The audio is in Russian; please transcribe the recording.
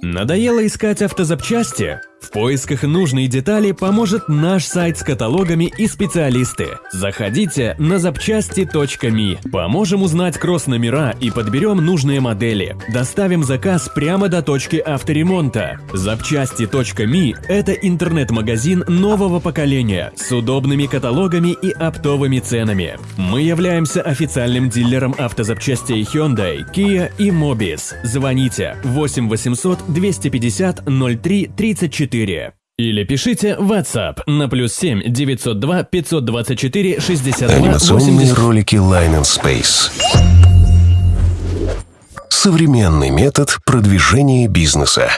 Надоело искать автозапчасти? В поисках нужной детали поможет наш сайт с каталогами и специалисты. Заходите на запчасти.ми. Поможем узнать кросс-номера и подберем нужные модели. Доставим заказ прямо до точки авторемонта. Запчасти.ми – это интернет-магазин нового поколения с удобными каталогами и оптовыми ценами. Мы являемся официальным дилером автозапчастей Hyundai, Kia и Mobis. Звоните 8 800 250 03 34 или пишите WhatsApp на плюс 7 902 524 62 Анимационные 80. ролики Line and Space. Современный метод продвижения бизнеса.